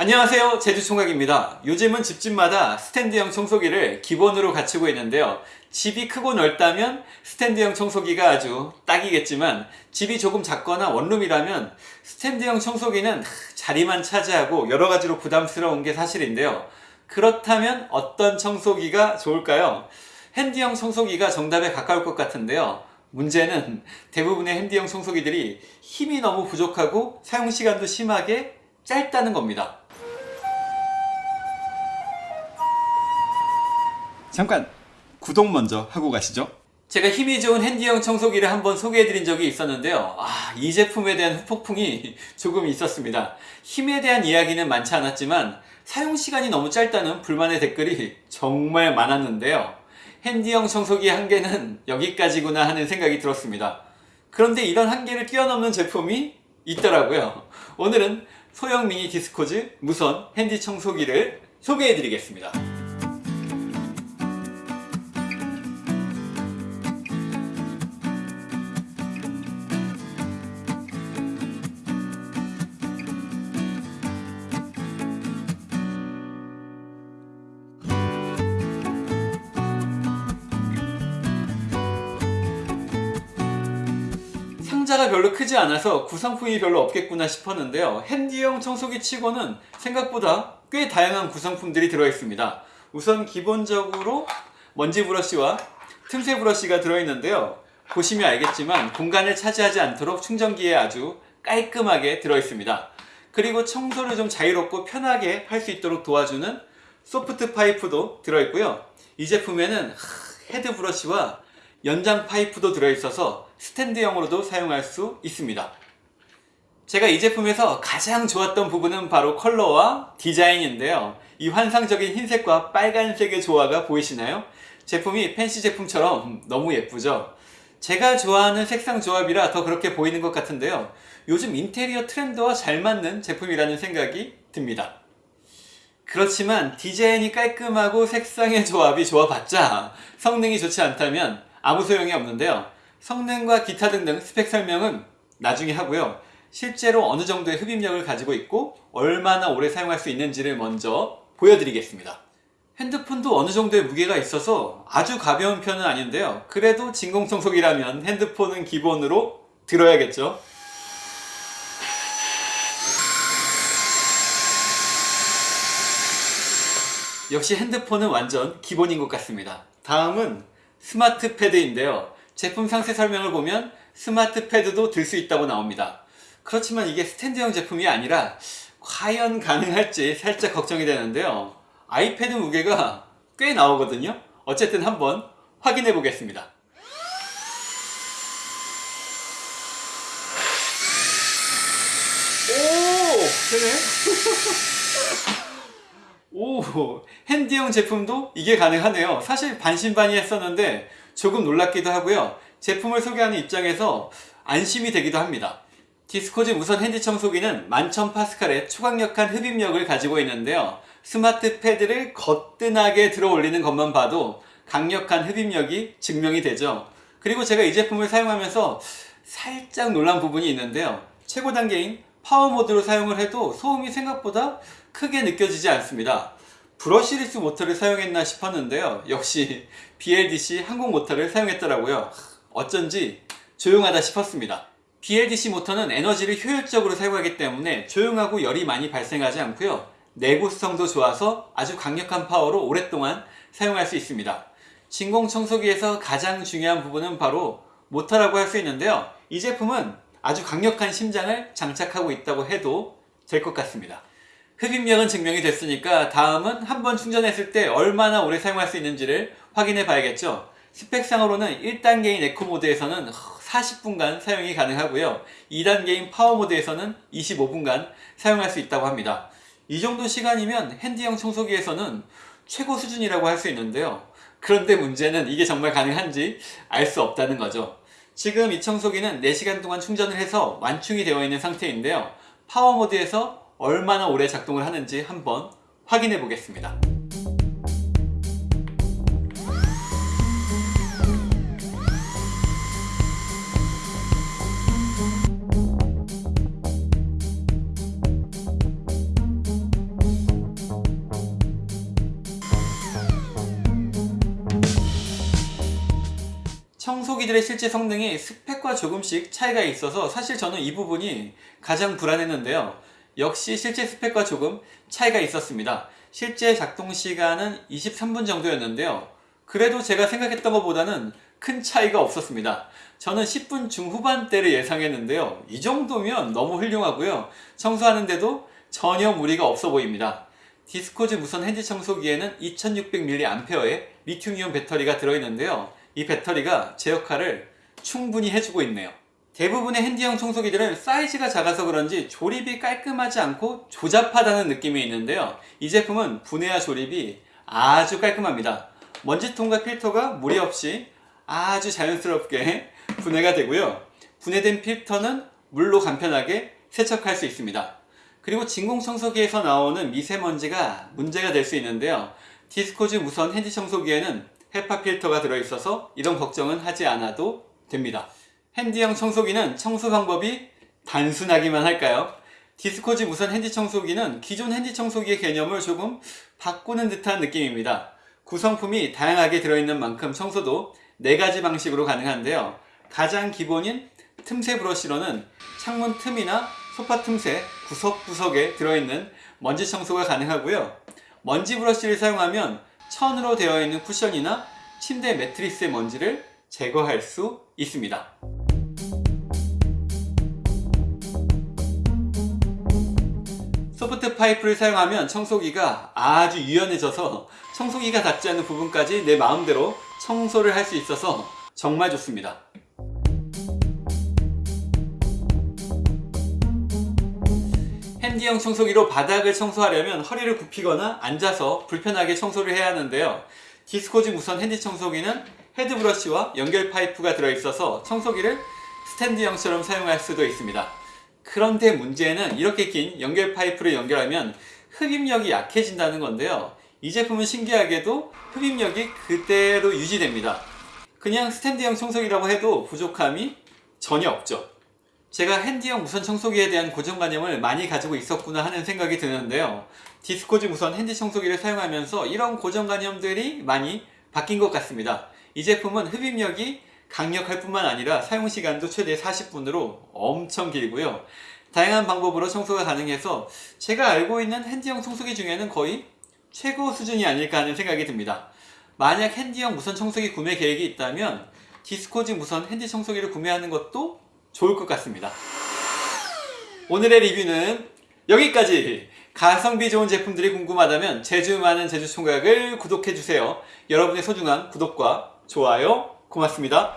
안녕하세요. 제주총각입니다. 요즘은 집집마다 스탠드형 청소기를 기본으로 갖추고 있는데요. 집이 크고 넓다면 스탠드형 청소기가 아주 딱이겠지만 집이 조금 작거나 원룸이라면 스탠드형 청소기는 자리만 차지하고 여러가지로 부담스러운 게 사실인데요. 그렇다면 어떤 청소기가 좋을까요? 핸디형 청소기가 정답에 가까울 것 같은데요. 문제는 대부분의 핸디형 청소기들이 힘이 너무 부족하고 사용시간도 심하게 짧다는 겁니다 잠깐 구독 먼저 하고 가시죠. 제가 힘이 좋은 핸디형 청소기를 한번 소개해드린 적이 있었는데요. 아, 이 제품에 대한 후폭풍이 조금 있었습니다. 힘에 대한 이야기는 많지 않았지만 사용시간이 너무 짧다는 불만의 댓글이 정말 많았는데요. 핸디형 청소기의 한계는 여기까지구나 하는 생각이 들었습니다. 그런데 이런 한계를 뛰어넘는 제품이 있더라고요. 오늘은 소형 미니 디스코즈 무선 핸디 청소기를 소개해드리겠습니다 상자가 별로 크지 않아서 구성품이 별로 없겠구나 싶었는데요. 핸디형 청소기 치고는 생각보다 꽤 다양한 구성품들이 들어있습니다. 우선 기본적으로 먼지 브러쉬와 틈새 브러쉬가 들어있는데요. 보시면 알겠지만 공간을 차지하지 않도록 충전기에 아주 깔끔하게 들어있습니다. 그리고 청소를 좀 자유롭고 편하게 할 수 있도록 도와주는 소프트 파이프도 들어있고요. 이 제품에는 헤드 브러쉬와 연장 파이프도 들어있어서 스탠드형으로도 사용할 수 있습니다. 제가 이 제품에서 가장 좋았던 부분은 바로 컬러와 디자인인데요. 이 환상적인 흰색과 빨간색의 조화가 보이시나요? 제품이 팬시 제품처럼 너무 예쁘죠? 제가 좋아하는 색상 조합이라 더 그렇게 보이는 것 같은데요. 요즘 인테리어 트렌드와 잘 맞는 제품이라는 생각이 듭니다. 그렇지만 디자인이 깔끔하고 색상의 조합이 좋아봤자 성능이 좋지 않다면 아무 소용이 없는데요. 성능과 기타 등등 스펙 설명은 나중에 하고요. 실제로 어느 정도의 흡입력을 가지고 있고 얼마나 오래 사용할 수 있는지를 먼저 보여드리겠습니다. 핸드폰도 어느 정도의 무게가 있어서 아주 가벼운 편은 아닌데요. 그래도 진공청소기라면 핸드폰은 기본으로 들어야겠죠. 역시 핸드폰은 완전 기본인 것 같습니다. 다음은 스마트 패드인데요. 제품 상세 설명을 보면 스마트 패드도 들 수 있다고 나옵니다. 그렇지만 이게 스탠드형 제품이 아니라 과연 가능할지 살짝 걱정이 되는데요. 아이패드 무게가 꽤 나오거든요. 어쨌든 한번 확인해 보겠습니다. 오! 되네? 오! handy형 제품도 이게 가능하네요. 사실 반신반의 했었는데 조금 놀랍기도 하고요. 제품을 소개하는 입장에서 안심이 되기도 합니다. 디스코즈 무선 handy 청소기는 11,000파스칼의 초강력한 흡입력을 가지고 있는데요. 스마트 패드를 거뜬하게 들어 올리는 것만 봐도 강력한 흡입력이 증명이 되죠. 그리고 제가 이 제품을 사용하면서 살짝 놀란 부분이 있는데요. 최고 단계인 파워 모드로 사용을 해도 소음이 생각보다 크게 느껴지지 않습니다. brushless 모터를 사용했나 싶었는데요. 역시 BLDC 항공 모터를 사용했더라고요. 어쩐지 조용하다 싶었습니다. BLDC 모터는 에너지를 효율적으로 사용하기 때문에 조용하고 열이 많이 발생하지 않고요. 내구성도 좋아서 아주 강력한 파워로 오랫동안 사용할 수 있습니다. 진공 청소기에서 가장 중요한 부분은 바로 모터라고 할 수 있는데요. 이 제품은 아주 강력한 심장을 장착하고 있다고 해도 될 것 같습니다. 흡입력은 증명이 됐으니까 다음은 한 번 충전했을 때 얼마나 오래 사용할 수 있는지를 확인해 봐야겠죠. 스펙상으로는 1단계인 에코 모드에서는 40분간 사용이 가능하고요. 2단계인 파워 모드에서는 25분간 사용할 수 있다고 합니다. 이 정도 시간이면 handy형 청소기에서는 최고 수준이라고 할 수 있는데요. 그런데 문제는 이게 정말 가능한지 알 수 없다는 거죠. 지금 이 청소기는 4시간 동안 충전을 해서 완충이 되어 있는 상태인데요. 파워 모드에서 얼마나 오래 작동을 하는지 한번 확인해 보겠습니다. 청소기들의 실제 성능이 스펙과 조금씩 차이가 있어서 사실 저는 이 부분이 가장 불안했는데요. 역시 실제 스펙과 조금 차이가 있었습니다. 실제 작동 시간은 23분 정도였는데요. 그래도 제가 생각했던 것보다는 큰 차이가 없었습니다. 저는 10분 중후반대를 예상했는데요. 이 정도면 너무 훌륭하고요. 청소하는데도 전혀 무리가 없어 보입니다. 디스코즈 무선 handy 청소기에는 2600mAh의 리튬이온 배터리가 들어있는데요. 이 배터리가 제 역할을 충분히 해주고 있네요. 대부분의 핸디형 청소기들은 사이즈가 작아서 그런지 조립이 깔끔하지 않고 조잡하다는 느낌이 있는데요. 이 제품은 분해와 조립이 아주 깔끔합니다. 먼지통과 필터가 무리 없이 아주 자연스럽게 분해가 되고요. 분해된 필터는 물로 간편하게 세척할 수 있습니다. 그리고 진공청소기에서 나오는 미세먼지가 문제가 될 수 있는데요. 디스코즈 무선 핸디 청소기에는 HEPA 필터가 들어있어서 이런 걱정은 하지 않아도 됩니다. handy형 청소기는 청소 방법이 단순하기만 할까요? 디스코즈 무선 handy 청소기는 기존 handy 청소기의 개념을 조금 바꾸는 듯한 느낌입니다. 구성품이 다양하게 들어있는 만큼 청소도 4가지 방식으로 가능한데요. 가장 기본인 틈새 브러쉬로는 창문 틈이나 소파 틈새 구석구석에 들어있는 먼지 청소가 가능하고요. 먼지 브러쉬를 사용하면 천으로 되어 있는 쿠션이나 침대 매트리스의 먼지를 제거할 수 있습니다. 소프트 파이프를 사용하면 청소기가 아주 유연해져서 청소기가 닿지 않는 부분까지 내 마음대로 청소를 할 수 있어서 정말 좋습니다. handy형 청소기로 바닥을 청소하려면 허리를 굽히거나 앉아서 불편하게 청소를 해야 하는데요. 디스코즈 무선 handy 청소기는 헤드 브러쉬와 연결 파이프가 들어있어서 청소기를 스탠드형처럼 사용할 수도 있습니다. 그런데 문제는 이렇게 긴 연결 파이프를 연결하면 흡입력이 약해진다는 건데요. 이 제품은 신기하게도 흡입력이 그대로 유지됩니다. 그냥 스탠드형 청소기라고 해도 부족함이 전혀 없죠. 제가 핸디형 무선 청소기에 대한 고정관념을 많이 가지고 있었구나 하는 생각이 드는데요. 디스코즈 무선 핸디 청소기를 사용하면서 이런 고정관념들이 많이 바뀐 것 같습니다. 이 제품은 흡입력이 강력할 뿐만 아니라 사용시간도 최대 40분으로 엄청 길고요. 다양한 방법으로 청소가 가능해서 제가 알고 있는 핸디형 청소기 중에는 거의 최고 수준이 아닐까 하는 생각이 듭니다. 만약 핸디형 무선 청소기 구매 계획이 있다면 디스코즈 무선 핸디 청소기를 구매하는 것도 좋을 것 같습니다. 오늘의 리뷰는 여기까지! 가성비 좋은 제품들이 궁금하다면 제주 많은 제주총각을 구독해주세요. 여러분의 소중한 구독과 좋아요 고맙습니다.